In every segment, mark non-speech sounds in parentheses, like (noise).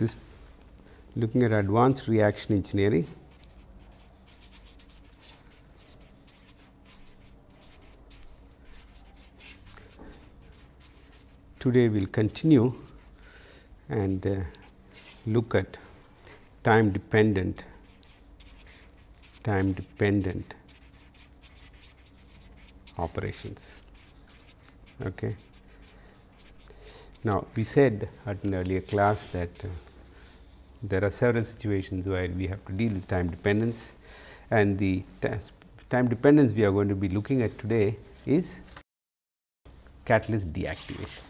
this looking at advanced reaction engineering. Today we will continue and uh, look at time dependent time dependent operations. Okay. Now, we said at an earlier class that uh, there are several situations where we have to deal with time dependence and the time dependence we are going to be looking at today is catalyst deactivation.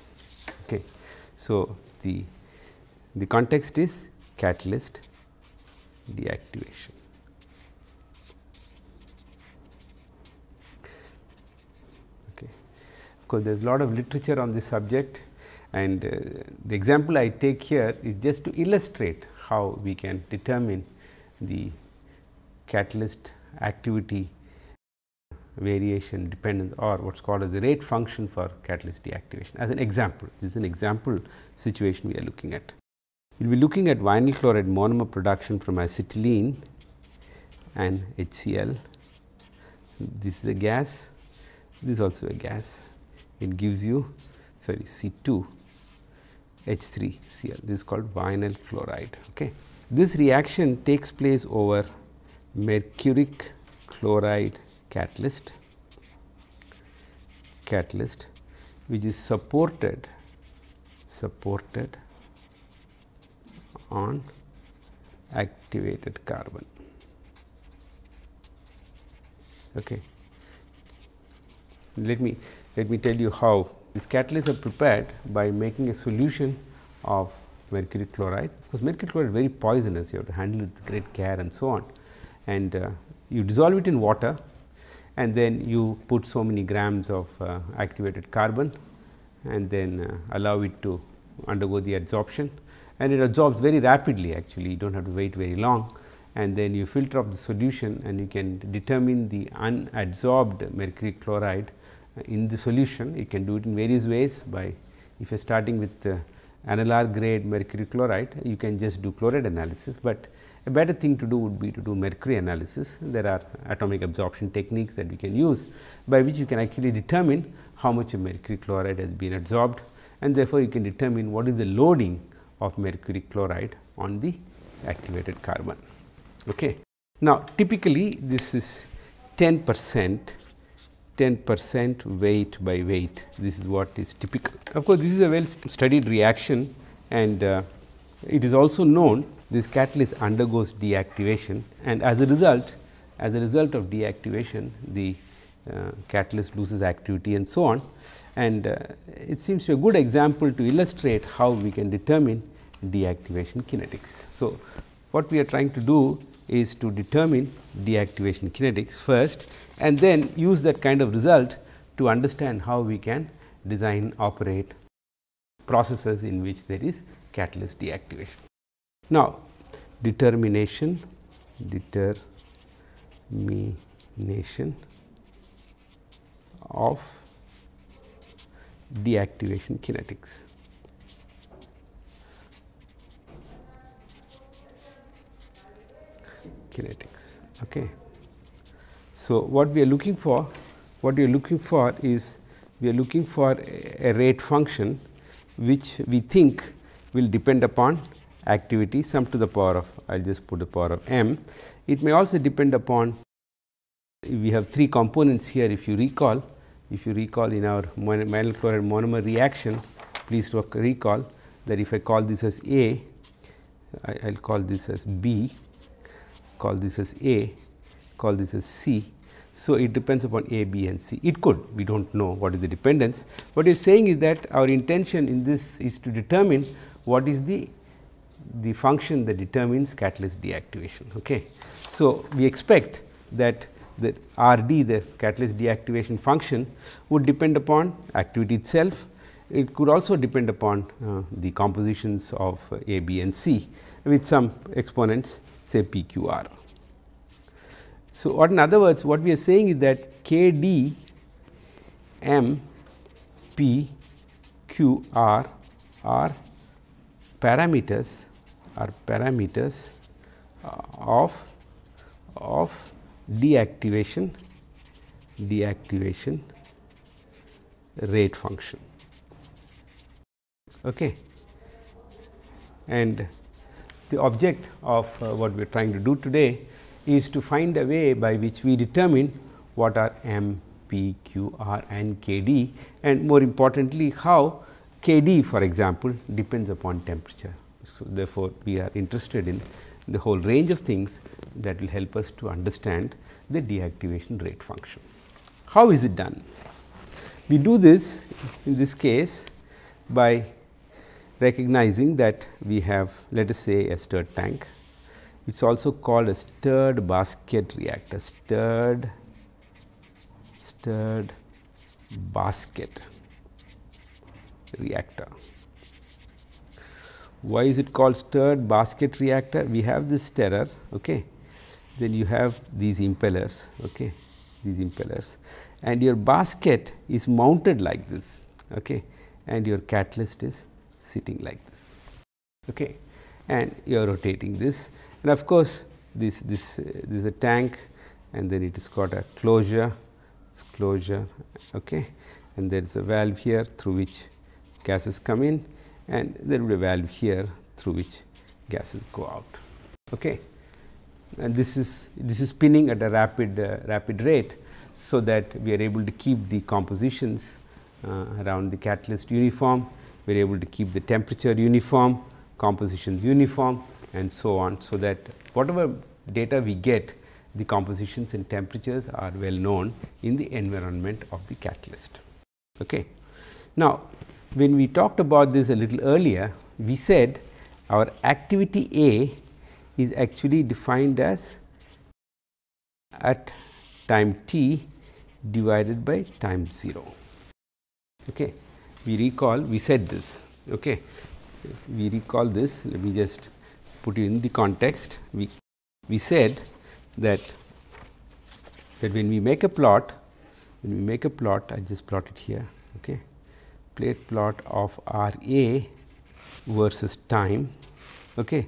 Okay. So, the, the context is catalyst deactivation. Okay. Of course, there is a lot of literature on this subject and uh, the example I take here is just to illustrate how we can determine the catalyst activity variation dependence or what is called as the rate function for catalyst deactivation as an example. This is an example situation we are looking at. We will be looking at vinyl chloride monomer production from acetylene and HCl. This is a gas, this is also a gas. It gives you sorry C 2 H 3 Cl. This is called vinyl chloride. Okay. This reaction takes place over mercuric chloride catalyst catalyst which is supported supported on activated carbon. Okay. Let me let me tell you how these catalysts are prepared by making a solution of mercury chloride. Of course, mercury chloride is very poisonous, you have to handle it with great care and so on. And uh, you dissolve it in water and then you put so many grams of uh, activated carbon and then uh, allow it to undergo the adsorption and it absorbs very rapidly actually you do not have to wait very long and then you filter off the solution and you can determine the unadsorbed mercury chloride in the solution. You can do it in various ways by if you are starting with AnalaR grade mercury chloride, you can just do chloride analysis, but a better thing to do would be to do mercury analysis. There are atomic absorption techniques that we can use, by which you can actually determine how much of mercury chloride has been absorbed and therefore, you can determine what is the loading of mercury chloride on the activated carbon. Okay. Now, typically this is 10 percent 10 percent weight by weight. This is what is typical. Of course, this is a well studied reaction and uh, it is also known this catalyst undergoes deactivation and as a result as a result of deactivation the uh, catalyst loses activity and so on and uh, it seems to be a good example to illustrate how we can determine deactivation kinetics. So, what we are trying to do is to determine deactivation kinetics first and then use that kind of result to understand how we can design operate processes in which there is catalyst deactivation. Now, determination determination of deactivation kinetics. Kinetics. Okay. So, what we are looking for, what we are looking for is we are looking for a, a rate function which we think will depend upon activity sum to the power of I will just put the power of m. It may also depend upon we have three components here if you recall if you recall in our vinyl chloride monomer reaction please recall that if I call this as A I will call this as B call this as A, call this as C. So, it depends upon A, B and C. It could, we do not know what is the dependence. What you are saying is that our intention in this is to determine what is the, the function that determines catalyst deactivation. Okay. So, we expect that the R d the catalyst deactivation function would depend upon activity itself. It could also depend upon uh, the compositions of A, B and C with some exponents say P Q R. So, what in other words what we are saying is that K D M P Q R are parameters are parameters uh, of of deactivation deactivation rate function. Okay. And the object of uh, what we are trying to do today is to find a way by which we determine what are m, p, q, r and k d and more importantly how k d for example, depends upon temperature. So, therefore, we are interested in the whole range of things that will help us to understand the deactivation rate function. How is it done? We do this in this case by recognizing that we have let us say a stirred tank. It is also called a stirred basket reactor, stirred stirred basket reactor. Why is it called stirred basket reactor? We have this stirrer, okay. then you have these impellers, okay. these impellers and your basket is mounted like this okay. and your catalyst is sitting like this okay. and you are rotating this and of course, this this uh, this is a tank and then it is got a closure it's closure okay. and there is a valve here through which gases come in and there will be a valve here through which gases go out. Okay. And this is this is spinning at a rapid uh, rapid rate. So, that we are able to keep the compositions uh, around the catalyst uniform, we are able to keep the temperature uniform, compositions uniform and so on. So, that whatever data we get the compositions and temperatures are well known in the environment of the catalyst. Okay. Now, when we talked about this a little earlier, we said our activity A is actually defined as at time t divided by time 0. Okay. We recall we said this. Okay. We recall this let me just put you in the context. We, we said that that when we make a plot when we make a plot I just plot it here. Okay plate plot of R A versus time okay.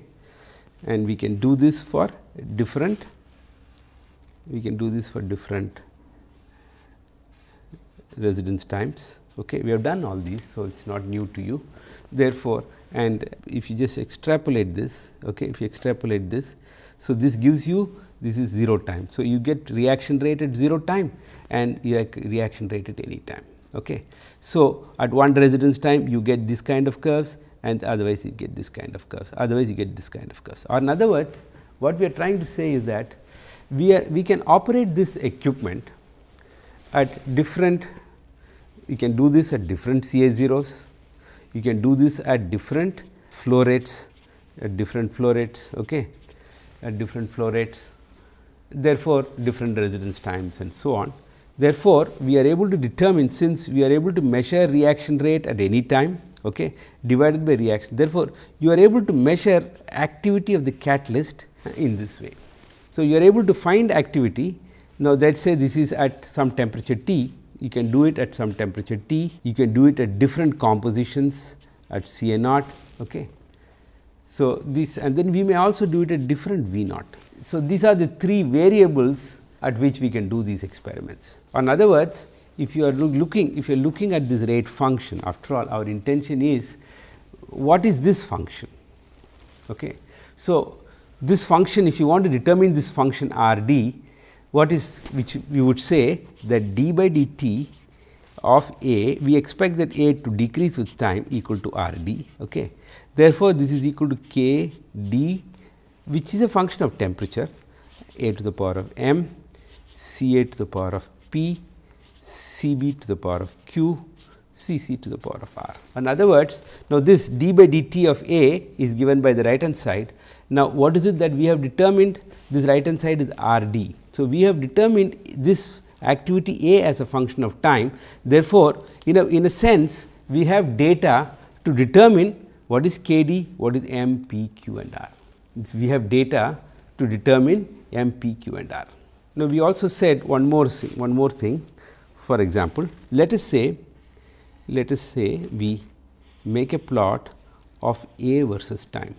and we can do this for different we can do this for different residence times. Okay. We have done all these. So, it is not new to you. Therefore, and if you just extrapolate this, okay, if you extrapolate this, so this gives you this is 0 time. So, you get reaction rate at 0 time and reaction rate at any time. Okay. So, at one residence time you get this kind of curves and otherwise you get this kind of curves, otherwise you get this kind of curves. Or in other words, what we are trying to say is that we are we can operate this equipment at different, you can do this at different CA zeros, you can do this at different flow rates, at different flow rates, okay, at different flow rates, therefore, different residence times and so on. Therefore, we are able to determine since we are able to measure reaction rate at any time okay, divided by reaction. Therefore, you are able to measure activity of the catalyst in this way. So, you are able to find activity. Now, let us say this is at some temperature T, you can do it at some temperature T, you can do it at different compositions at C A naught. Okay. So, this and then we may also do it at different V naught. So, these are the three variables at which we can do these experiments. In other words, if you are looking if you are looking at this rate function after all our intention is what is this function. Okay. So, this function if you want to determine this function r d what is which we would say that d by dt of a we expect that a to decrease with time equal to r d. Okay. Therefore, this is equal to k d which is a function of temperature a to the power of m C A to the power of P, C B to the power of Q, C C to the power of R. In other words, now this d by dt of A is given by the right hand side. Now, what is it that we have determined? This right hand side is R d. So, we have determined this activity A as a function of time. Therefore, in a, in a sense we have data to determine what is K d, what is M, P, Q and R. We have data to determine M, P, Q and R. Now, we also said one more thing, one more thing. For example, let us say let us say we make a plot of A versus time.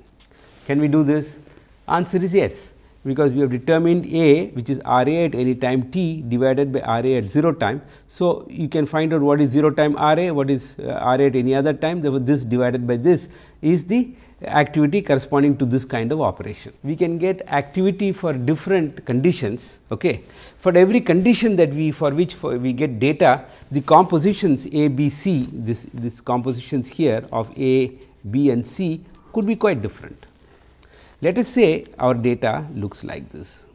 Can we do this? Answer is yes, because we have determined A which is R A at any time t divided by R A at 0 time. So, you can find out what is 0 time R A, what is uh, R A at any other time, therefore, this divided by this is the activity corresponding to this kind of operation. We can get activity for different conditions. Okay. For every condition that we for which for we get data, the compositions A, B, C, this, this compositions here of A, B and C could be quite different. Let us say our data looks like this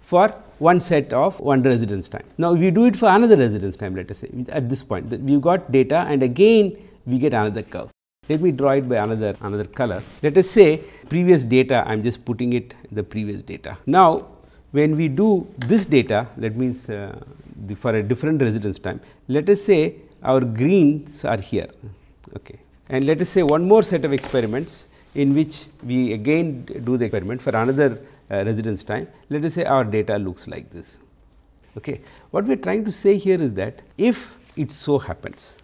for one set of one residence time. Now, we do it for another residence time let us say at this point we have got data and again we get another curve. Let me draw it by another another color. Let us say previous data I am just putting it the previous data. Now, when we do this data that means uh, the, for a different residence time let us say our greens are here okay. and let us say one more set of experiments in which we again do the experiment for another uh, residence time let us say our data looks like this. Okay. What we are trying to say here is that if it so happens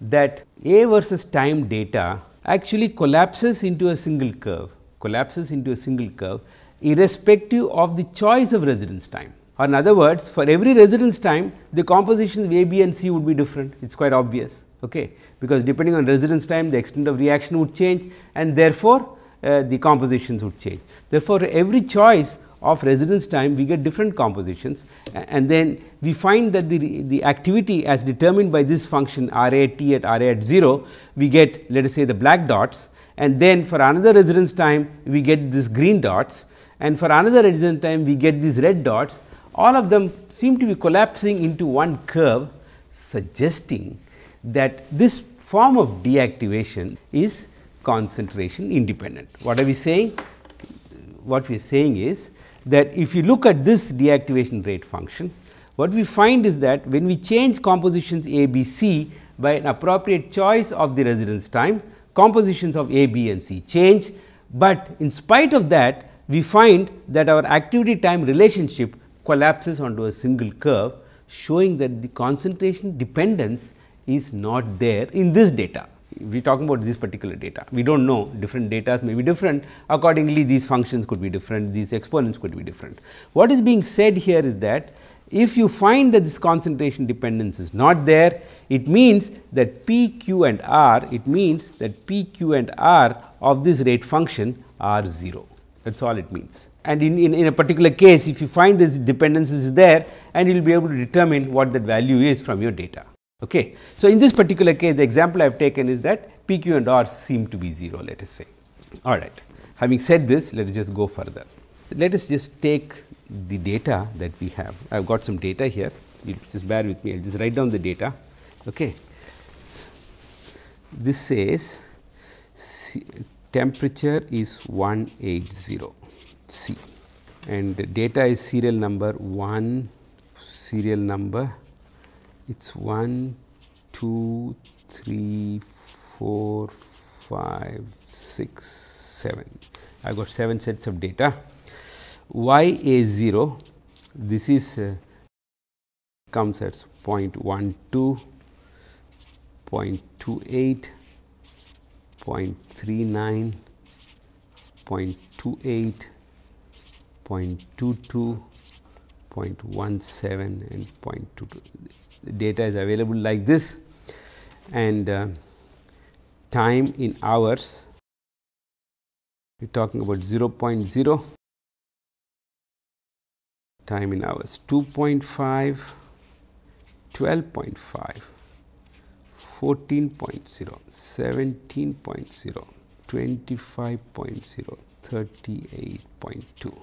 that A versus time data actually collapses into a single curve, collapses into a single curve irrespective of the choice of residence time. Or in other words, for every residence time, the compositions of A, B and C would be different, it is quite obvious, okay, because depending on residence time, the extent of reaction would change and therefore, uh, the compositions would change. Therefore, every choice of residence time we get different compositions and then we find that the, the activity as determined by this function R A t at R A at 0 we get let us say the black dots and then for another residence time we get this green dots and for another residence time we get these red dots all of them seem to be collapsing into one curve suggesting that this form of deactivation is concentration independent. What are we saying? What we are saying is that if you look at this deactivation rate function, what we find is that when we change compositions A, B, C by an appropriate choice of the residence time, compositions of A, B and C change, but in spite of that we find that our activity time relationship collapses onto a single curve showing that the concentration dependence is not there in this data we are talking about this particular data. We do not know different data may be different accordingly these functions could be different, these exponents could be different. What is being said here is that if you find that this concentration dependence is not there, it means that P, Q and R, it means that P, Q and R of this rate function are 0. That is all it means. And in, in, in, a particular case, if you find this dependence is there and you will be able to determine what that value is from your data. Okay. So, in this particular case the example I have taken is that P, Q and R seem to be 0 let us say. All right. Having said this let us just go further. Let us just take the data that we have. I have got some data here you just bear with me I will just write down the data. Okay. This says temperature is 180 C and data is serial number 1 serial number it is 1, 2, 3, 4, 5, 6, 7. I got 7 sets of data. Y A 0, this is uh, comes at 0.12, 0.28, 0.39, 0.28, 0.22, 0.17 and 0.22 data is available like this. And uh, time in hours we are talking about 0 0.0 time in hours 2.5 12.5 14.0 17.0 25.0 38.2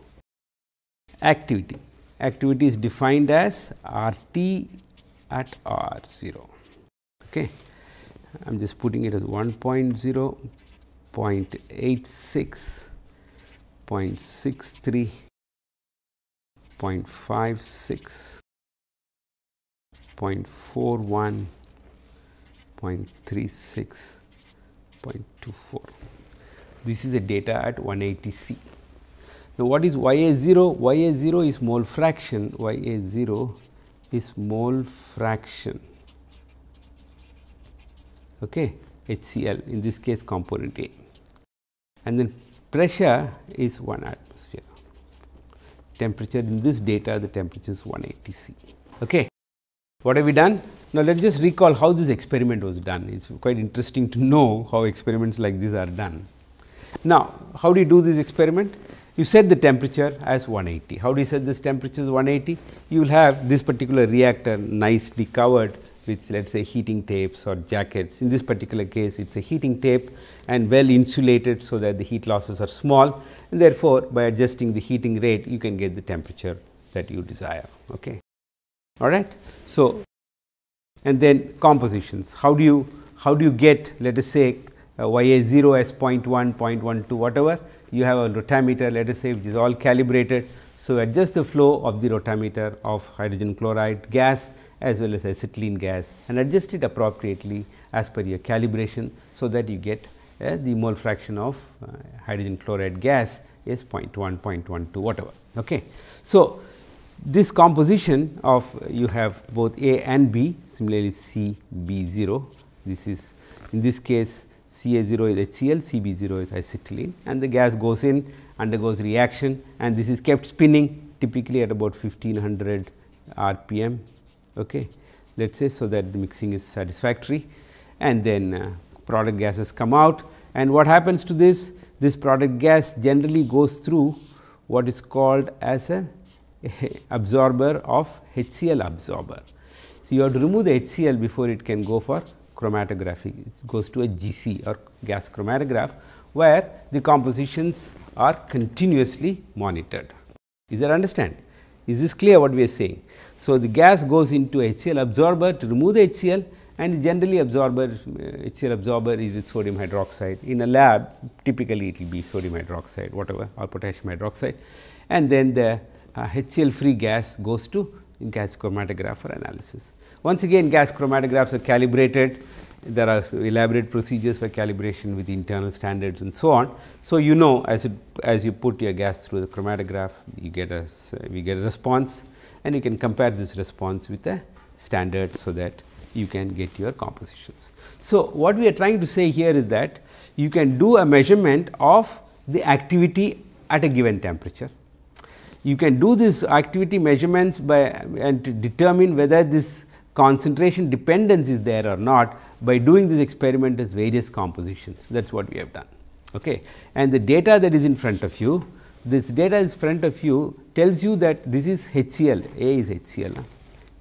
activity activity is defined as RT at R 0. Okay. I am just putting it as 1.0, 0, 0.86, 0.63, 0.56, 0.41, 0.36, 0.24. This is a data at 180 C. Now, what is Y A 0? Y A 0 is mole fraction, Y A 0 is mole fraction okay HCl in this case component A. and then pressure is 1 atmosphere. Temperature in this data the temperature is 180 C. Okay. What have we done? Now, let us just recall how this experiment was done. It is quite interesting to know how experiments like this are done. Now, how do you do this experiment? You set the temperature as 180. How do you set this temperature as 180? You will have this particular reactor nicely covered with let us say heating tapes or jackets. In this particular case, it is a heating tape and well insulated, so that the heat losses are small and therefore, by adjusting the heating rate, you can get the temperature that you desire. Okay. All right. So, and then compositions. How do you how do you get let us say uh, y a 0 as 0.1, 0.12 whatever you have a rotameter let us say which is all calibrated. So, adjust the flow of the rotameter of hydrogen chloride gas as well as acetylene gas and adjust it appropriately as per your calibration. So, that you get uh, the mole fraction of uh, hydrogen chloride gas is 0.1, 0.12 whatever. Okay. So, this composition of you have both A and B similarly C B 0 this is in this case C A 0 is HCl C B 0 is acetylene and the gas goes in undergoes reaction and this is kept spinning typically at about 1500 rpm okay? Let us say so that the mixing is satisfactory and then uh, product gases come out. And what happens to this? This product gas generally goes through what is called as a (laughs) absorber of HCl absorber. So, you have to remove the HCl before it can go for chromatography. It goes to a GC or gas chromatograph, where the compositions are continuously monitored. Is that understand? Is this clear what we are saying? So, the gas goes into HCl absorber to remove the HCl and generally absorber HCl absorber is with sodium hydroxide. In a lab typically it will be sodium hydroxide whatever or potassium hydroxide and then the uh, HCl free gas goes to gas chromatograph for analysis. Once again gas chromatographs are calibrated, there are elaborate procedures for calibration with internal standards and so on. So, you know as it, as you put your gas through the chromatograph, you get a we get a response and you can compare this response with a standard. So, that you can get your compositions. So, what we are trying to say here is that you can do a measurement of the activity at a given temperature you can do this activity measurements by and to determine whether this concentration dependence is there or not by doing this experiment as various compositions that is what we have done. Okay. And the data that is in front of you, this data is front of you tells you that this is HCl, A is HCl,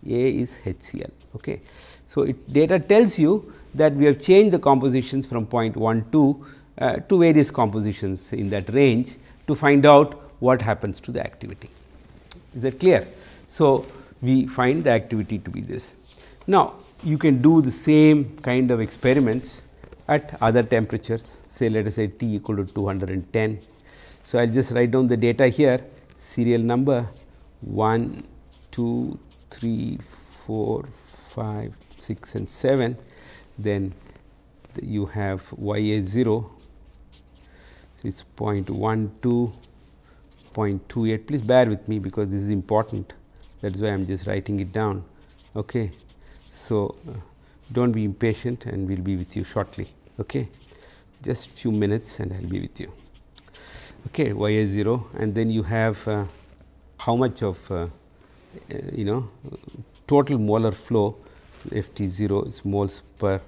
A is HCl. Okay. So, it data tells you that we have changed the compositions from 0.12 uh, to various compositions in that range to find out what happens to the activity. Is that clear? So, we find the activity to be this. Now, you can do the same kind of experiments at other temperatures say let us say T equal to 210. So, I will just write down the data here serial number 1, 2, 3, 4, 5, 6 and 7 then you have y a 0 so, it is 0.12 0.28 please bear with me because this is important that is why I am just writing it down. Okay. So, uh, do not be impatient and we will be with you shortly. Okay. Just few minutes and I will be with you. Okay, y a 0 and then you have uh, how much of uh, uh you know total molar flow F T 0 is moles per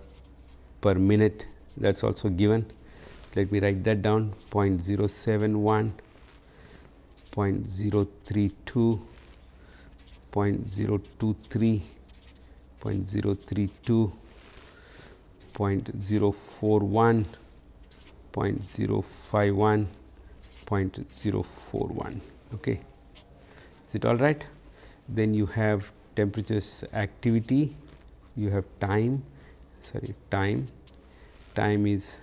per minute that is also given. Let me write that down 0.071 0.032, 0.023, 0.032, 0.041, 0.051, 0.041. Okay. Is it all right? Then you have temperatures activity, you have time, sorry time, time is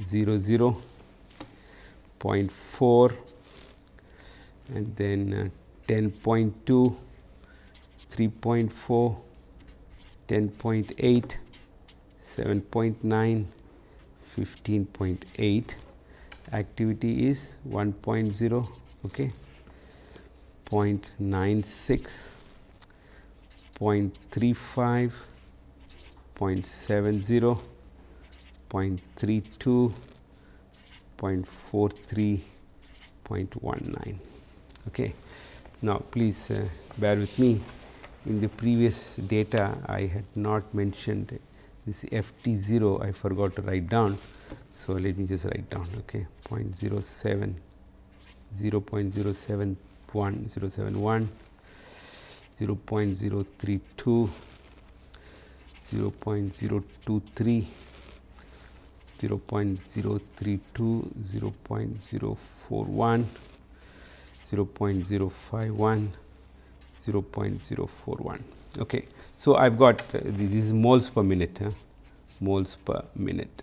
0 0, 0.4, and then uh, 10.2, 3.4, 10.8, 7.9, 15.8 activity is 1.0 okay 0.96 0.35 0.70 0.32 0.43.19. Okay. Now, please uh, bear with me in the previous data I had not mentioned this f t 0 I forgot to write down. So, let me just write down okay 0.07 0.071 071 0.032 0.023 0.032 0.041 0.051 0.041 okay so i've got uh, this is moles per minute moles per minute.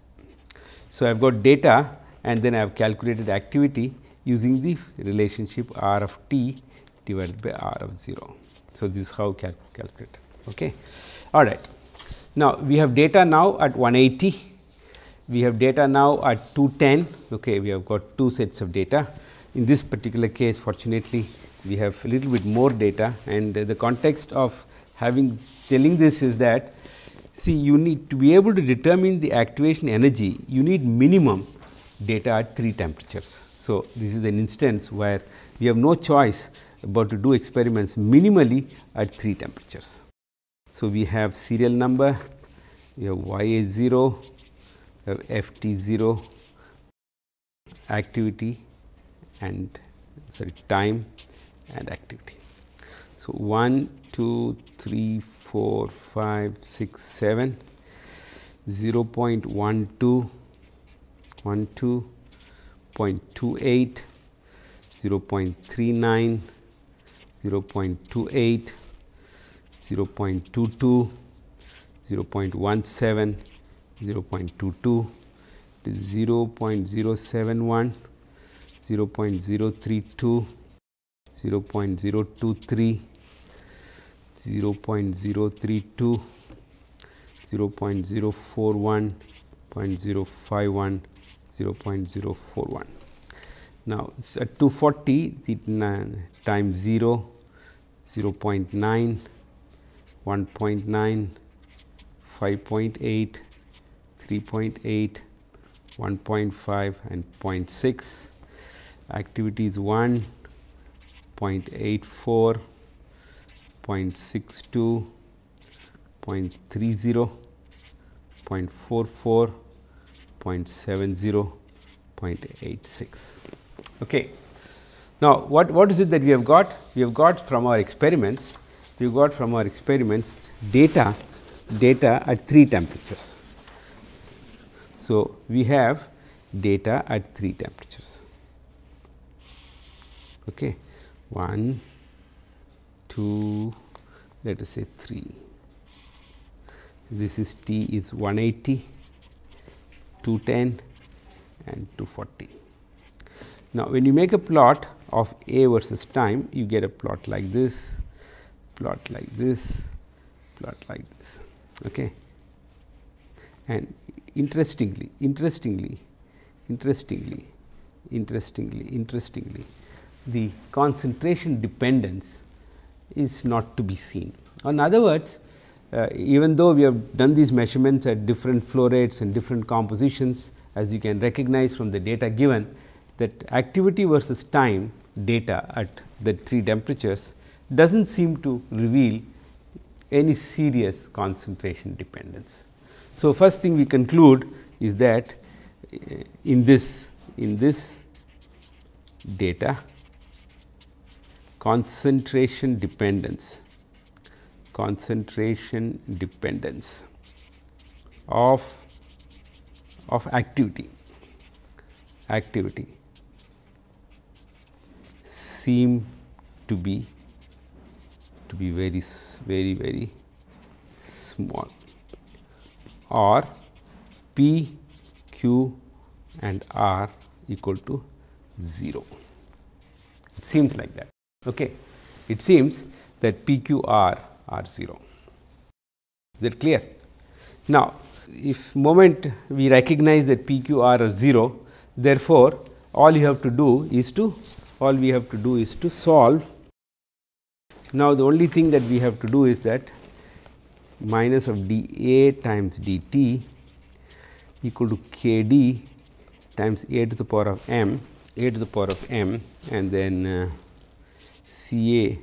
So i've got data and then i have calculated activity using the relationship r of t divided by r of 0 so this is how cal calculate. Okay all right. Now we have data now at 180 we have data now at 210 okay we have got two sets of data. In this particular case fortunately, we have a little bit more data and the context of having telling this is that see you need to be able to determine the activation energy you need minimum data at 3 temperatures. So, this is an instance where we have no choice but to do experiments minimally at 3 temperatures. So, we have serial number, we have y a 0, we have f t 0, activity and sorry time and activity. So, 1, 2, 3, 4, 5, 6, 7, 0 0.12, 12, 0.28, 0 0.39, 0 0.28, 0 0.22, 0 0.17, 0 0.22, 0 0.071, 0 0.032, 0 0.023, 0 0.032, 0 0.041, 0.051, 0 0.041. Now, at 240 the time 0, 0 0.9, 1.9, 5.8, 3.8, 1.5 and 0.6 activity is 1, 0.84, 0.62, 0.30, 0.44, 0.70, 0.86. Okay. Now, what, what is it that we have got? We have got from our experiments, we got from our experiments data, data at 3 temperatures. So, we have data at 3 temperatures okay. 1, 2, let us say 3. This is T is 180, 210 and 240. Now, when you make a plot of A versus time, you get a plot like this, plot like this, plot like this. Okay. And interestingly, interestingly, interestingly, interestingly, interestingly, the concentration dependence is not to be seen. In other words, uh, even though we have done these measurements at different flow rates and different compositions as you can recognize from the data given that activity versus time data at the three temperatures does not seem to reveal any serious concentration dependence. So, first thing we conclude is that uh, in this in this data concentration dependence. Concentration dependence of of activity activity seem to be to be very very very small or p q and r equal to 0 it seems like that Okay. It seems that PQR are 0. Is that clear? Now, if moment we recognize that PQR are 0, therefore, all you have to do is to all we have to do is to solve. Now, the only thing that we have to do is that minus of d A times d t equal to k d times a to the power of m, a to the power of m and then uh, C a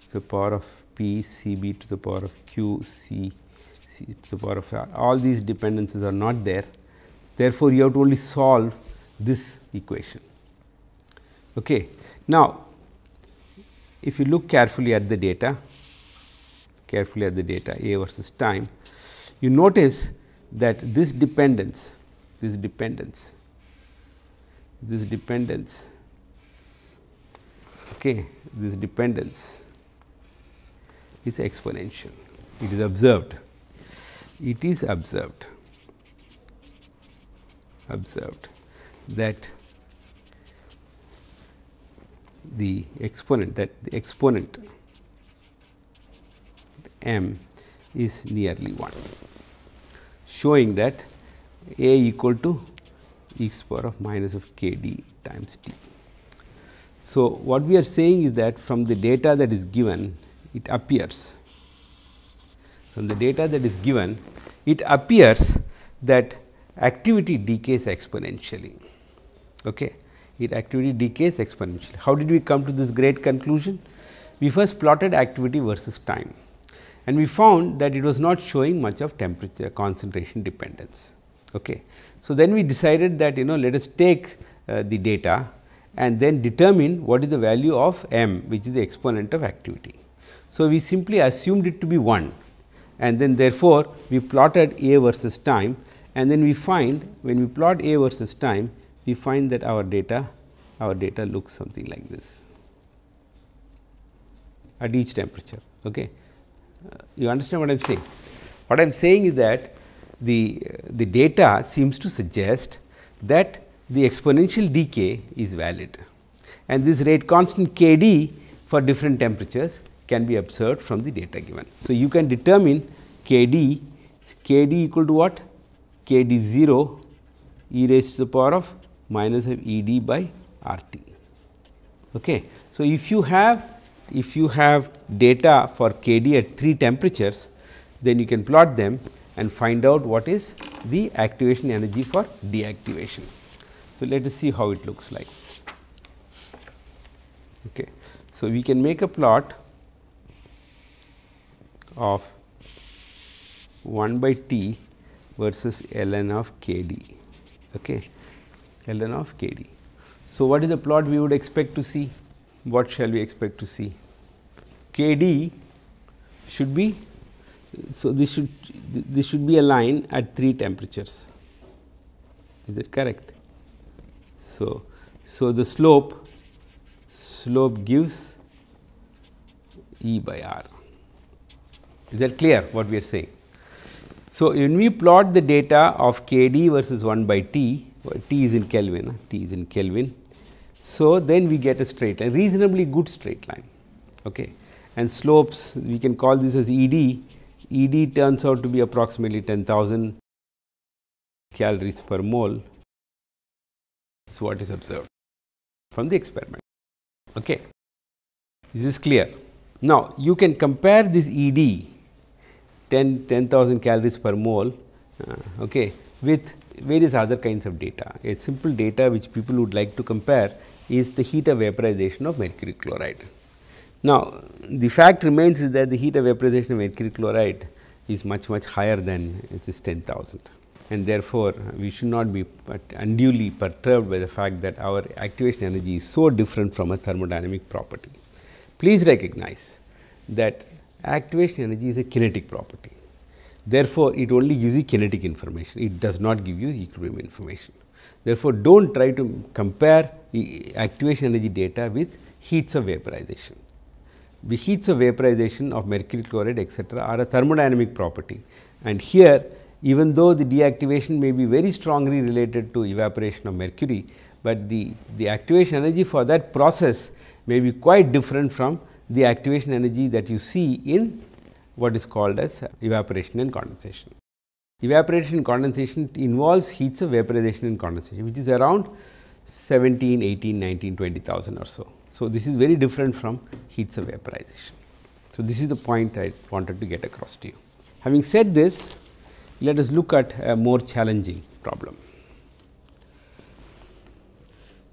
to the power of p, C b to the power of q, C, C to the power of r. All these dependencies are not there. Therefore, you have to only solve this equation. Okay. Now, if you look carefully at the data, carefully at the data A versus time, you notice that this dependence, this dependence, this dependence, okay, this dependence is exponential. It is observed. It is observed, observed that the exponent that the exponent m is nearly 1, showing that a equal to e power of minus of k d times t. So, what we are saying is that from the data that is given it appears from the data that is given it appears that activity decays exponentially. Okay. It activity decays exponentially. How did we come to this great conclusion? We first plotted activity versus time and we found that it was not showing much of temperature concentration dependence. Okay. So, then we decided that you know let us take uh, the data and then determine what is the value of m which is the exponent of activity. So, we simply assumed it to be 1 and then therefore, we plotted a versus time and then we find when we plot a versus time we find that our data our data looks something like this at each temperature. Okay. Uh, you understand what I am saying? What I am saying is that the, the data seems to suggest that the exponential decay is valid and this rate constant k d for different temperatures can be observed from the data given. So, you can determine k d k d equal to what k d 0 e raised to the power of minus of E d by R t. Okay. So, if you have if you have data for k d at 3 temperatures, then you can plot them and find out what is the activation energy for deactivation. So, let us see how it looks like. Okay. So, we can make a plot of 1 by t versus ln of k d. Okay ln of k d. So, what is the plot we would expect to see? What shall we expect to see? k d should be, so this should this should be a line at 3 temperatures, is it correct? So, so the slope slope gives E by R. Is that clear what we are saying? So, when we plot the data of k d versus 1 by t, T is in Kelvin, T is in Kelvin. So, then we get a straight line, reasonably good straight line. Okay. And slopes, we can call this as E d, E d turns out to be approximately 10,000 calories per mole is what is observed from the experiment. Okay. This is clear. Now, you can compare this E d 10 10,000 calories per mole uh, okay, with various other kinds of data. A simple data which people would like to compare is the heat of vaporization of mercury chloride. Now, the fact remains is that the heat of vaporization of mercury chloride is much much higher than it is 10,000 and therefore, we should not be unduly perturbed by the fact that our activation energy is so different from a thermodynamic property. Please recognize that activation energy is a kinetic property Therefore, it only gives you kinetic information, it does not give you equilibrium information. Therefore, do not try to compare activation energy data with heats of vaporization. The heats of vaporization of mercury chloride etcetera are a thermodynamic property and here even though the deactivation may be very strongly related to evaporation of mercury, but the, the activation energy for that process may be quite different from the activation energy that you see in what is called as evaporation and condensation. Evaporation and condensation involves heats of vaporization and condensation, which is around 17, 18, 19, 20,000 or so. So, this is very different from heats of vaporization. So, this is the point I wanted to get across to you. Having said this, let us look at a more challenging problem.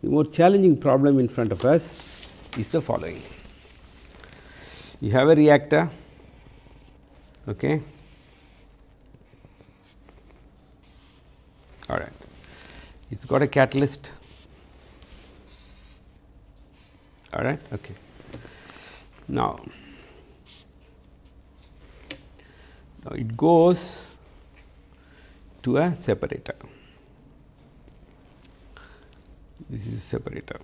the more challenging problem in front of us is the following. You have a reactor, okay. all right. it has got a catalyst, all right. Okay. Now, now it goes to a separator. This is a separator.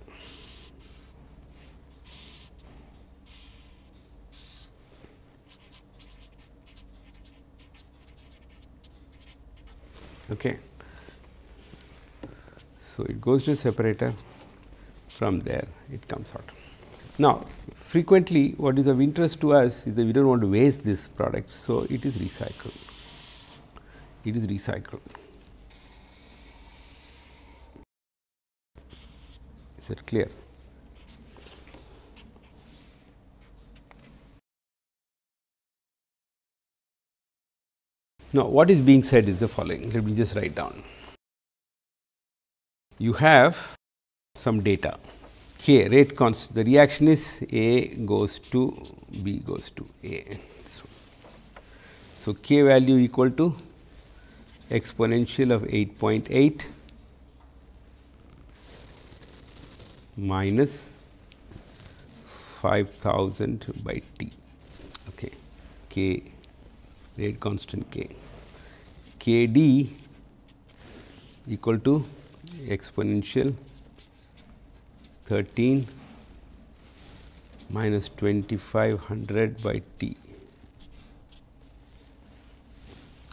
Okay. So, it goes to a separator from there it comes out. Now, frequently what is of interest to us is that we do not want to waste this product. So, it is recycled, it is recycled. Is it clear? Now, what is being said is the following, let me just write down. You have some data k rate constant, the reaction is A goes to B goes to A. So, so k value equal to exponential of 8.8 minus 5000 by t. Okay. K rate constant k. K d equal to exponential 13 minus 2500 by t.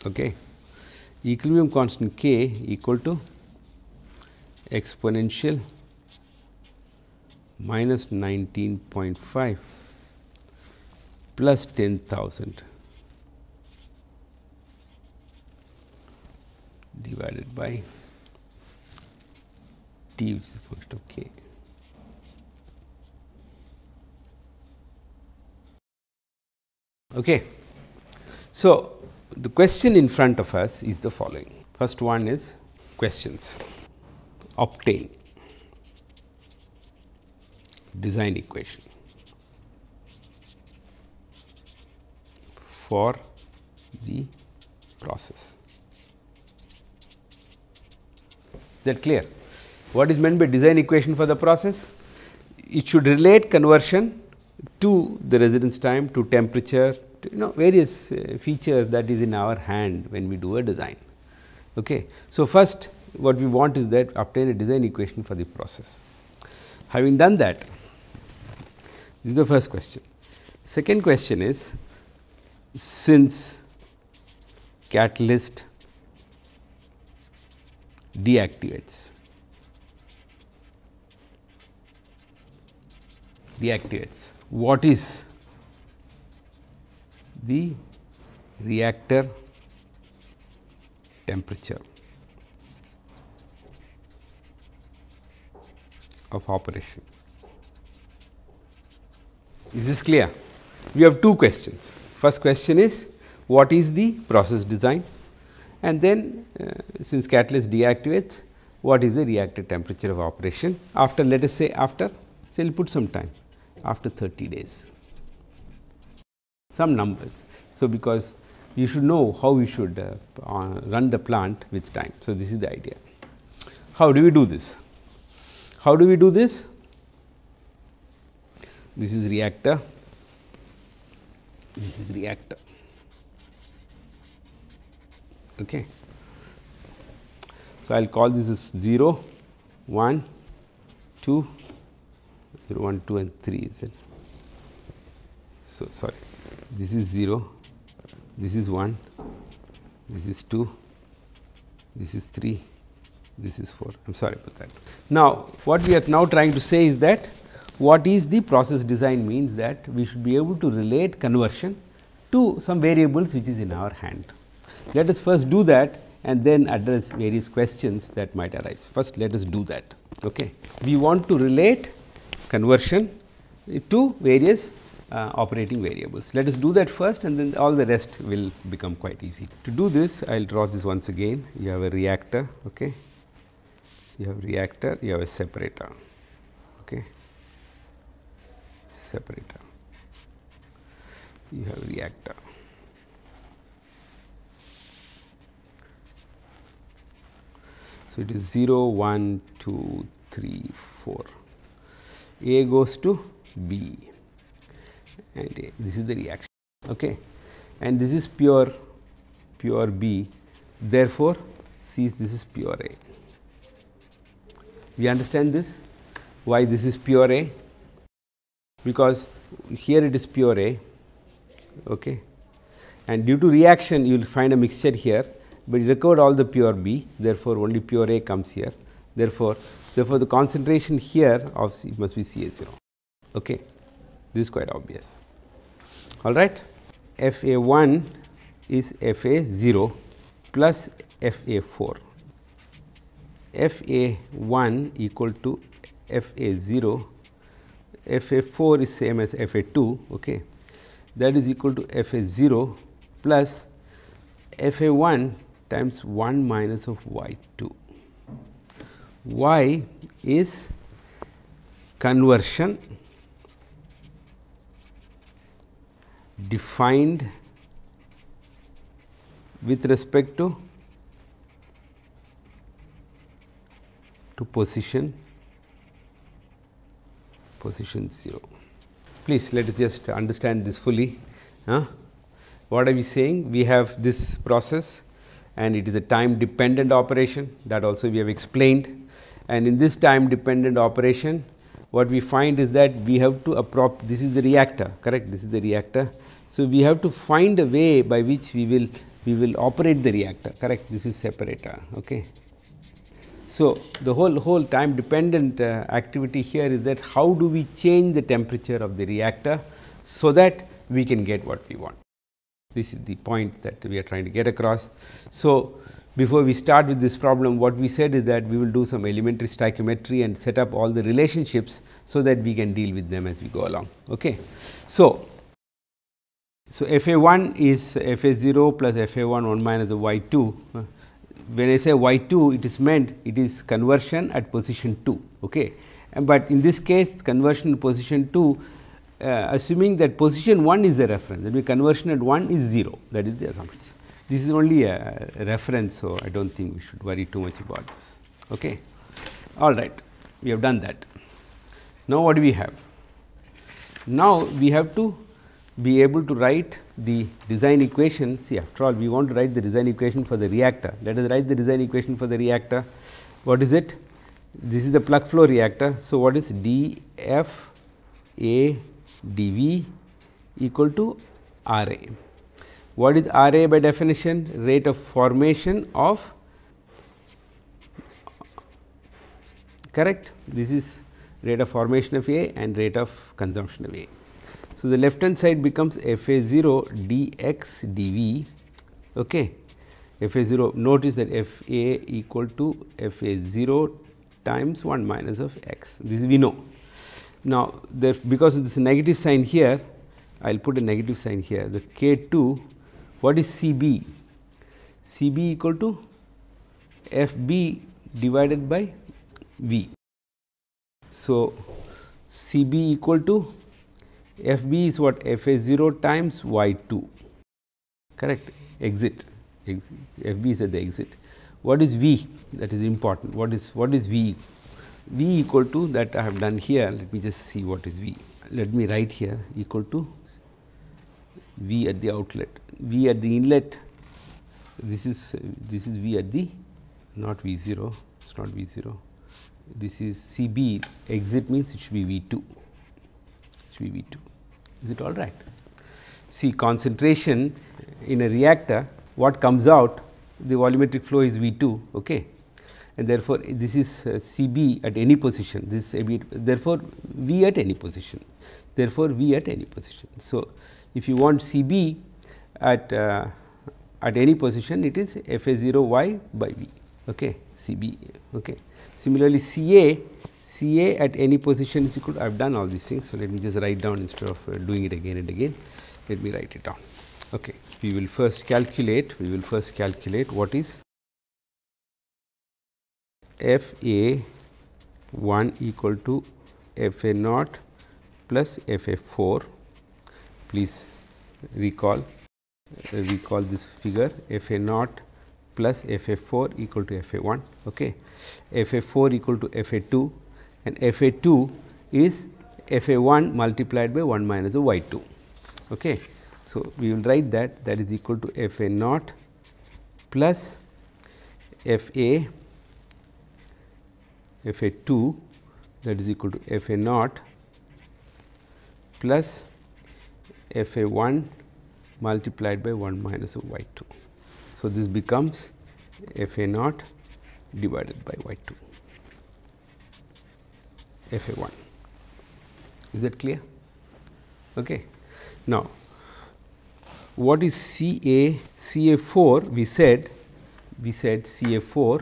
Okay equilibrium constant k equal to exponential minus 19.5 plus 10,000 divided by t which is the function of k. Okay. So, the question in front of us is the following. First one is questions obtain design equation for the process. Is that clear? What is meant by design equation for the process? It should relate conversion to the residence time, to temperature, you know various uh, features that is in our hand when we do a design. Okay. So, first what we want is that obtain a design equation for the process. Having done that, this is the first question. Second question is since catalyst deactivates deactivates what is the reactor temperature of operation. Is this clear? We have two questions. First question is what is the process design and then uh, since catalyst deactivates what is the reactor temperature of operation after let us say after say we will put some time after 30 days some numbers. So, because you should know how we should uh, uh, run the plant with time. So, this is the idea. How do we do this? How do we do this? This is reactor, this is reactor. Okay. So, I will call this as 0, 1, 2, 0, 1, 2 and 3 is it. So, sorry this is 0, this is 1, this is 2, this is 3, this is 4. I am sorry about that. Now, what we are now trying to say is that what is the process design means that we should be able to relate conversion to some variables which is in our hand. Let us first do that and then address various questions that might arise. First let us do that. Okay. We want to relate conversion to various uh, operating variables. Let us do that first and then all the rest will become quite easy. To do this I will draw this once again you have a reactor okay. you have reactor, you have a separator. Okay. Separator. You have reactor. So, it is 0, 1, 2, 3, 4. A goes to B and. This is the reaction. Okay. And this is pure pure B. Therefore, C this is pure A. We understand this? Why this is pure A? Because here it is pure A okay. and due to reaction you will find a mixture here, but you recovered all the pure B therefore, only pure A comes here. Therefore, therefore, the concentration here of C must be C H 0. Okay. This is quite obvious. All right. F A 1 is F A 0 plus F A 4. F A 1 equal to F A 0, F A 4 is same as F A 2 okay. that is equal to F A 0 plus F A 1 times 1 minus of y 2 y is conversion defined with respect to to position position 0. Please let us just understand this fully. Huh? What are we saying? We have this process and it is a time dependent operation that also we have explained and in this time dependent operation what we find is that we have to approp this is the reactor correct this is the reactor. So, we have to find a way by which we will we will operate the reactor correct this is separator. Okay. So, the whole whole time dependent uh, activity here is that how do we change the temperature of the reactor, so that we can get what we want. This is the point that we are trying to get across. So, before we start with this problem, what we said is that we will do some elementary stoichiometry and set up all the relationships, so that we can deal with them as we go along. Okay. So, so f a 1 is f a 0 plus f a 1 1 minus the y 2. When I say y 2, it is meant it is conversion at position 2. Okay. But in this case conversion position 2 uh, assuming that position 1 is the reference that means conversion at 1 is 0 that is the assumption. This is only a reference. So, I do not think we should worry too much about this. Okay. All right, we have done that. Now, what do we have? Now, we have to be able to write the design equation. See after all we want to write the design equation for the reactor. Let us write the design equation for the reactor. What is it? This is the plug flow reactor. So, what is d f a d v equal to R A. What is R A by definition? Rate of formation of correct. This is rate of formation of A and rate of consumption of A. So, the left hand side becomes f a 0 d x d v okay. f a 0 notice that f a equal to f a 0 times 1 minus of x this we know. Now, there because of this negative sign here I will put a negative sign here the k 2 what is C b? C b equal to f b divided by v. So, C b equal to f b is what? F a 0 times y 2 correct? Exit, exit. F b is at the exit. What is v? That is important. What is what is v? V equal to that I have done here. Let me just see what is v. Let me write here. Equal to V at the outlet, V at the inlet, this is this is V at the not V 0, it is not V 0, this is C B. Exit means it should be V 2, it should be V 2, is it all right? See concentration in a reactor, what comes out the volumetric flow is V 2, okay. and therefore, this is uh, C B at any position, this is therefore, V at any position, therefore, V at any position. So, if you want C b at uh, at any position it is f a 0 y by v okay, C b. Okay. Similarly, C a C a at any position is equal to I have done all these things. So, let me just write down instead of uh, doing it again and again let me write it down. Okay. We will first calculate we will first calculate what is f a 1 equal to f a naught plus f a 4. Please recall uh, recall this figure f a naught plus f a 4 equal to f a 1. Okay. f a 4 equal to f a 2 and f a 2 is f a 1 multiplied by 1 minus the y 2. Okay. So, we will write that that is equal to f a naught plus f a f a 2 that is equal to f a naught plus f a 1 multiplied by 1 minus y 2. So, this becomes f a naught divided by y 2 f a 1. Is that clear? Okay. Now, what is C A C A 4 we said we said C A 4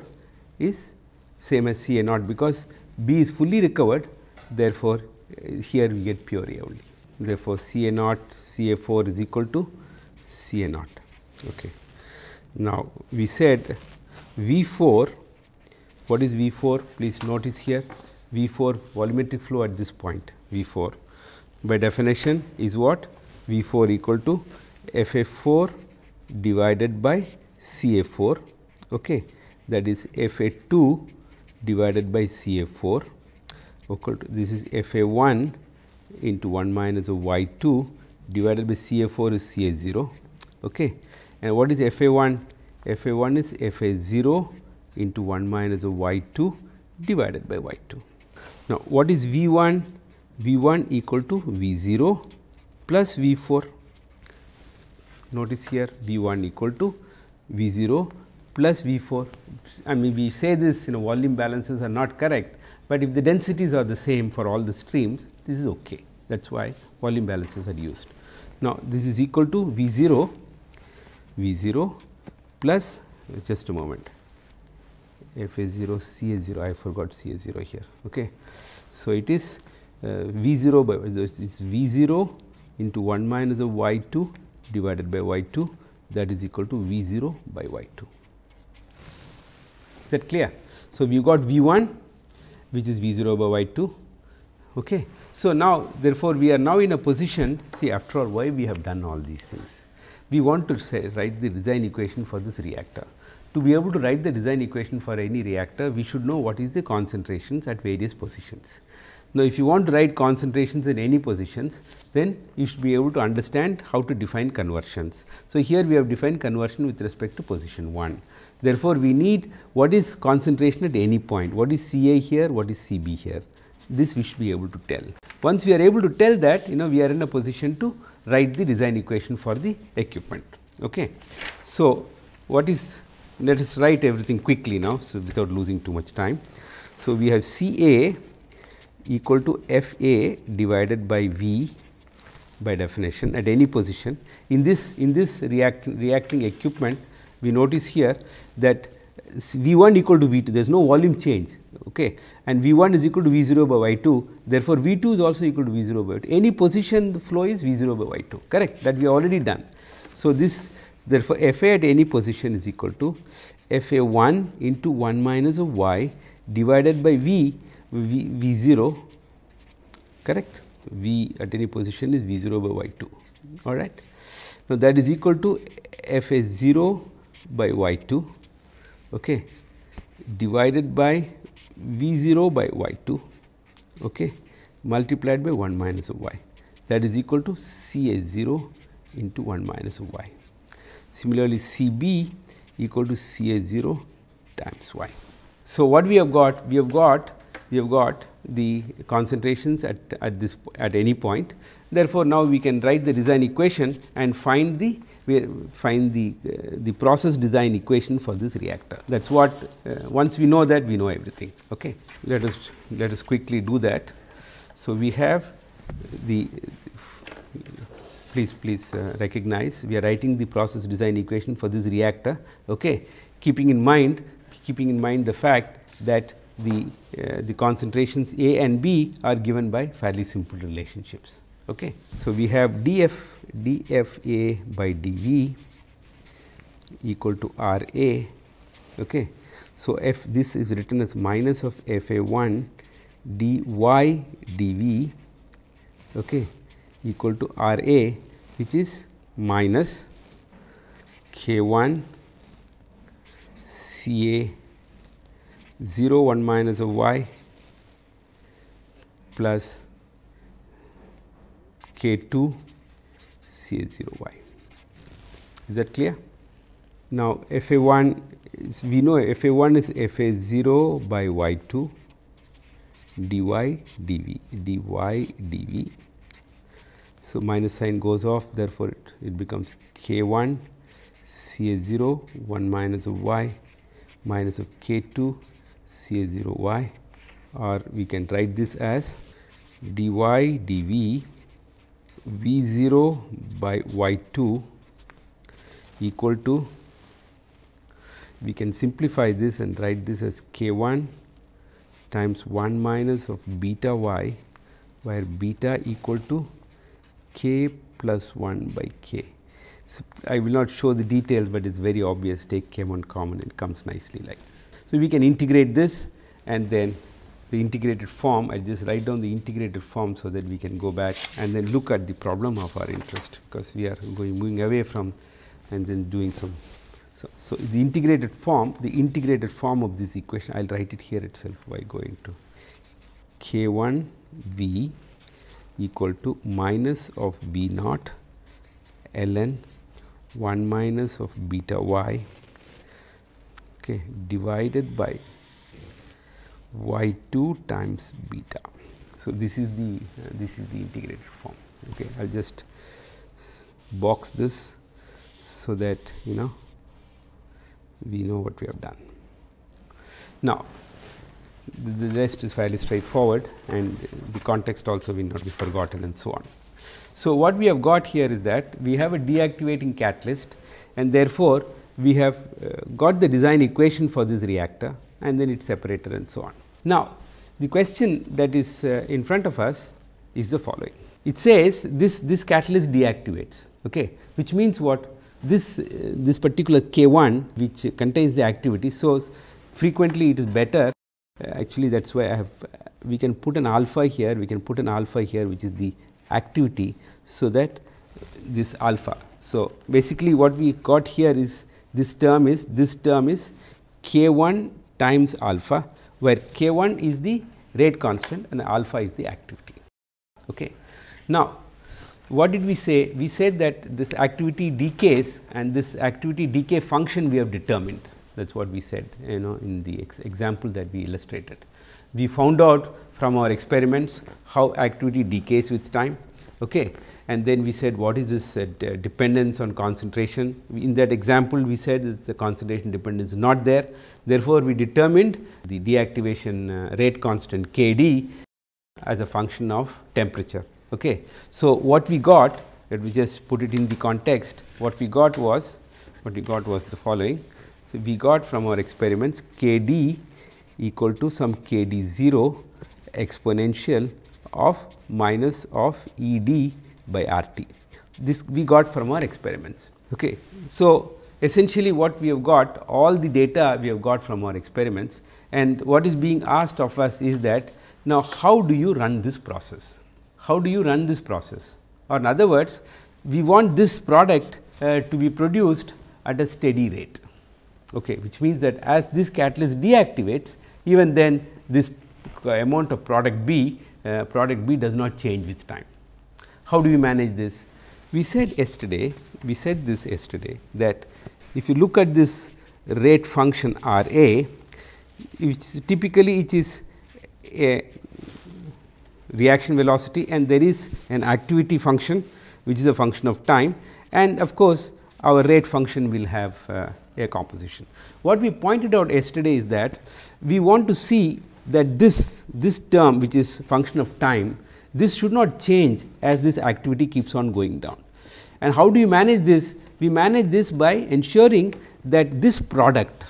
is same as C A naught because B is fully recovered therefore, here we get pure A only. Therefore, C A naught C A 4 is equal to C A naught. Okay. Now, we said V 4 what is V 4 please notice here V 4 volumetric flow at this point V 4 by definition is what V 4 equal to f a 4 divided by C a 4 okay. that is f a 2 divided by C a 4 equal to this is f a 1 into 1 minus of y 2 divided by C a 4 is C a 0 okay. And what is f a 1 f a 1 is f a 0 into 1 minus of y 2 divided by y 2. Now, what is V 1? V 1 equal to V 0 plus V 4 notice here V 1 equal to V 0 plus V 4. I mean we say this you know volume balances are not correct, but if the densities are the same for all the streams this is okay that is why volume balances are used. Now, this is equal to V 0 V 0 plus just a moment f a 0 c a 0 I forgot c a 0 here. Okay. So, it is uh, V 0 by this is V 0 into 1 minus of y 2 divided by y 2 that is equal to V 0 by y 2. Is that clear? So, we got V 1 which is V 0 by y 2. Okay. So, now therefore, we are now in a position see after all why we have done all these things. We want to say write the design equation for this reactor. To be able to write the design equation for any reactor, we should know what is the concentrations at various positions. Now, if you want to write concentrations in any positions, then you should be able to understand how to define conversions. So, here we have defined conversion with respect to position 1. Therefore, we need what is concentration at any point, what is C A here, what is C B here. This we should be able to tell. Once we are able to tell that, you know we are in a position to write the design equation for the equipment. Okay. So, what is let us write everything quickly now, so without losing too much time. So, we have C A equal to f a divided by v by definition at any position. In this in this react, reacting equipment we notice here that V 1 equal to V 2 there is no volume change okay. and V 1 is equal to V 0 by Y 2 therefore, V 2 is also equal to V 0 by Y 2 any position the flow is V 0 by Y 2 correct that we already done. So, this therefore, f a at any position is equal to f a 1 into 1 minus of y divided by V v, v 0 correct v at any position is v 0 by y 2 all right. Now, that is equal to f a 0 by y 2 okay, divided by v 0 by y 2 okay, multiplied by 1 minus of y that is equal to C a 0 into 1 minus of y. Similarly, C b equal to C a 0 times y. So, what we have got? We have got we have got the concentrations at, at this at any point. Therefore, now we can write the design equation and find the find the uh, the process design equation for this reactor. That is what uh, once we know that we know everything. Okay. Let us let us quickly do that. So, we have the please please uh, recognize we are writing the process design equation for this reactor. Okay. Keeping in mind keeping in mind the fact that the, uh, the concentrations A and B are given by fairly simple relationships. Okay. So, we have df dfa by dv equal to r a. Okay. So, f this is written as minus of f a 1 d y d v okay, equal to R a which is minus k 1 C a 0 1 minus of y plus k 2 C a 0 y. Is that clear? Now, f a 1 is we know f a 1 is f a 0 by y 2 dy dv dy dv. So, minus sign goes off therefore, it, it becomes k 1 c a 0 1 minus of y minus of k 2 c a 0 y or we can write this as dy dv v 0 by y 2 equal to we can simplify this and write this as k 1 times 1 minus of beta y where beta equal to k plus 1 by k. So, I will not show the details, but it is very obvious take k 1 common it comes nicely like this. So, we can integrate this and then the integrated form I just write down the integrated form. So, that we can go back and then look at the problem of our interest because we are going moving away from and then doing some. So, so the integrated form the integrated form of this equation I will write it here itself by going to k 1 v equal to minus of v naught ln 1 minus of beta y okay, divided by y 2 times beta. So, this is the uh, this is the integrated form. Okay. I will just box this so that you know we know what we have done. Now, the, the rest is fairly straightforward and the context also will not be forgotten and so on. So, what we have got here is that we have a deactivating catalyst and therefore, we have uh, got the design equation for this reactor and then its separator and so on. Now, the question that is uh, in front of us is the following. It says this this catalyst deactivates, okay, which means what this uh, this particular K 1 which contains the activity. So, frequently it is better actually that is why I have we can put an alpha here, we can put an alpha here which is the activity. So, that this alpha. So, basically what we got here is this term is this term is k 1 times alpha where k 1 is the rate constant and alpha is the activity. Okay. Now, what did we say? We said that this activity decays and this activity decay function we have determined that is what we said you know in the ex example that we illustrated. We found out from our experiments how activity decays with time okay. and then we said what is this uh, dependence on concentration. In that example we said that the concentration dependence is not there. Therefore, we determined the deactivation uh, rate constant k d as a function of temperature. Okay. So, what we got let me just put it in the context what we got was what we got was the following. So, we got from our experiments k d equal to some k d 0 exponential of minus of E d by R t. This we got from our experiments. Okay. So, essentially what we have got all the data we have got from our experiments and what is being asked of us is that now how do you run this process? How do you run this process or in other words we want this product uh, to be produced at a steady rate okay, which means that as this catalyst deactivates even then this amount of product B uh, product B does not change with time. How do we manage this? We said yesterday, we said this yesterday that if you look at this rate function R A, which typically it is a reaction velocity and there is an activity function which is a function of time and of course, our rate function will have uh, a composition. What we pointed out yesterday is that we want to see that this, this term which is function of time, this should not change as this activity keeps on going down. And how do you manage this? We manage this by ensuring that this product,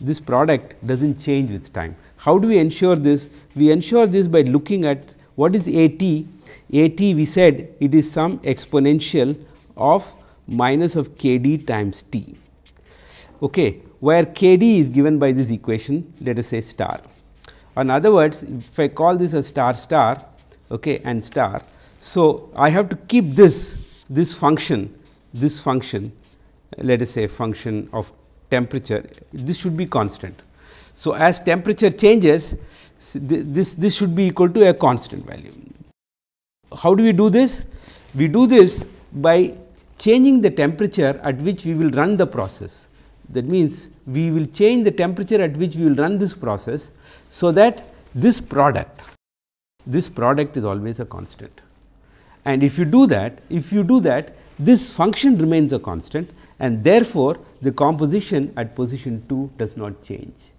this product does not change with time. How do we ensure this? We ensure this by looking at what is A t? A t we said it is some exponential of minus of k d times t. Okay. where k d is given by this equation let us say star. In other words, if I call this a star star okay, and star. So, I have to keep this this function this function let us say function of temperature this should be constant. So, as temperature changes this this should be equal to a constant value. How do we do this? We do this by changing the temperature at which we will run the process. That means, we will change the temperature at which we will run this process. So, that this product this product is always a constant and if you do that if you do that this function remains a constant and therefore, the composition at position 2 does not change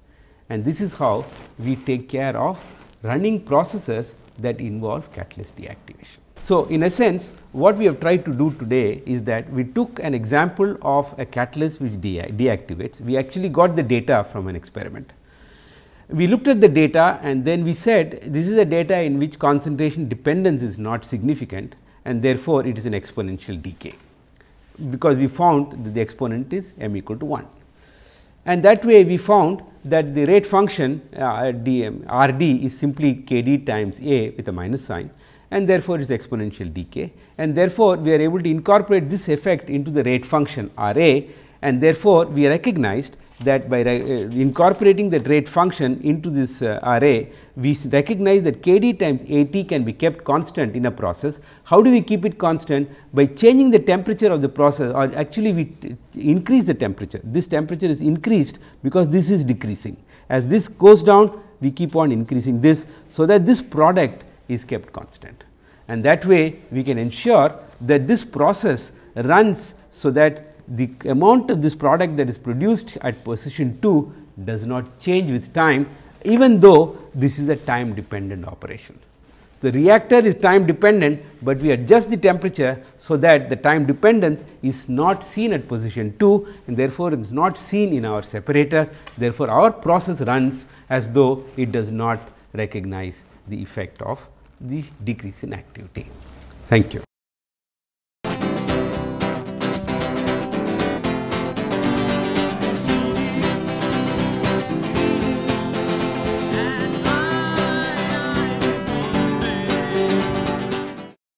and this is how we take care of running processes that involve catalyst deactivation. So, in a sense what we have tried to do today is that we took an example of a catalyst which de deactivates. We actually got the data from an experiment. We looked at the data and then we said this is a data in which concentration dependence is not significant and therefore, it is an exponential decay because we found that the exponent is m equal to 1. And that way we found that the rate function uh, d r d is simply k d times a with a minus sign and therefore, is exponential decay and therefore, we are able to incorporate this effect into the rate function r a and therefore, we recognized that by uh, incorporating the rate function into this uh, we recognize that k d times A t can be kept constant in a process. How do we keep it constant? By changing the temperature of the process or actually we increase the temperature. This temperature is increased because this is decreasing. As this goes down, we keep on increasing this. So, that this product is kept constant and that way we can ensure that this process runs so that the amount of this product that is produced at position 2 does not change with time even though this is a time dependent operation. The reactor is time dependent, but we adjust the temperature so that the time dependence is not seen at position 2 and therefore, it is not seen in our separator. Therefore, our process runs as though it does not recognize the effect of the decrease in activity. Thank you.